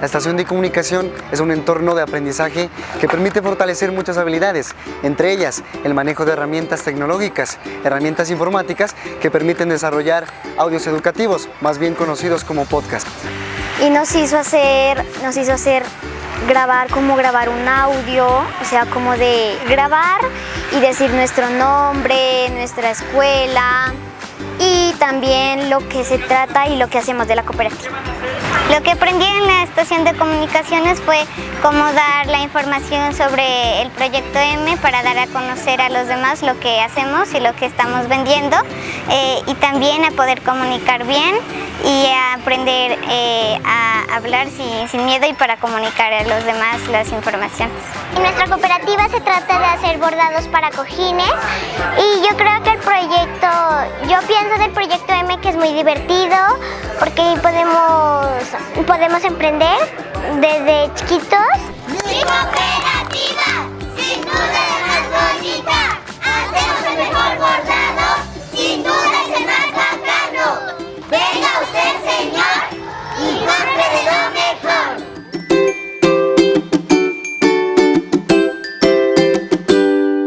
La estación de comunicación es un entorno de aprendizaje que permite fortalecer muchas habilidades, entre ellas el manejo de herramientas tecnológicas, herramientas informáticas que permiten desarrollar audios educativos, más bien conocidos como podcast. Y nos hizo hacer, nos hizo hacer grabar, como grabar un audio, o sea, como de grabar y decir nuestro nombre, nuestra escuela también lo que se trata y lo que hacemos de la cooperativa. Lo que aprendí en la estación de comunicaciones fue cómo dar la información sobre el proyecto M para dar a conocer a los demás lo que hacemos y lo que estamos vendiendo eh, y también a poder comunicar bien y a aprender eh, a hablar sin, sin, miedo y para comunicar a los demás las informaciones. En nuestra cooperativa se trata de hacer bordados para cojines y yo muy divertido porque podemos, podemos emprender desde chiquitos.